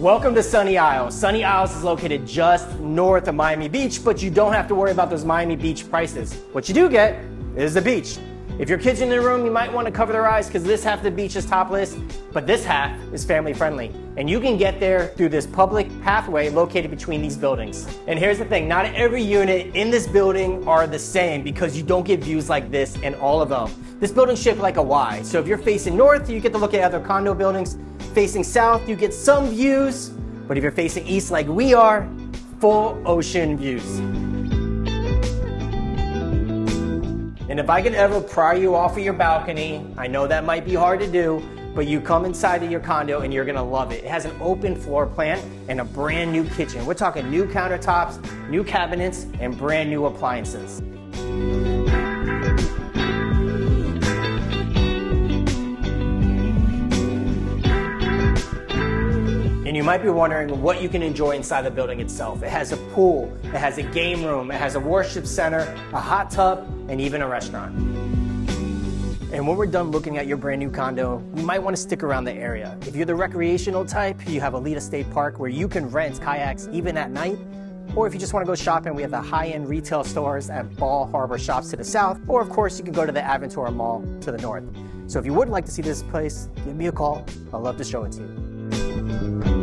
Welcome to Sunny Isles. Sunny Isles is located just north of Miami Beach, but you don't have to worry about those Miami Beach prices. What you do get is the beach. If your kids in the room, you might want to cover their eyes because this half of the beach is topless, but this half is family friendly. And you can get there through this public pathway located between these buildings. And here's the thing, not every unit in this building are the same because you don't get views like this in all of them. This building's shaped like a Y, so if you're facing north, you get to look at other condo buildings. Facing south, you get some views, but if you're facing east like we are, full ocean views. And if I can ever pry you off of your balcony, I know that might be hard to do, but you come inside of your condo and you're gonna love it. It has an open floor plan and a brand new kitchen. We're talking new countertops, new cabinets, and brand new appliances. And you might be wondering what you can enjoy inside the building itself. It has a pool, it has a game room, it has a worship center, a hot tub, and even a restaurant. And when we're done looking at your brand new condo, you might want to stick around the area. If you're the recreational type, you have Oleta State Park where you can rent kayaks even at night. Or if you just want to go shopping, we have the high-end retail stores at Bal Harbour Shops to the south. Or of course, you can go to the Aventura Mall to the north. So if you would like to see this place, give me a call. I'd love to show it to you.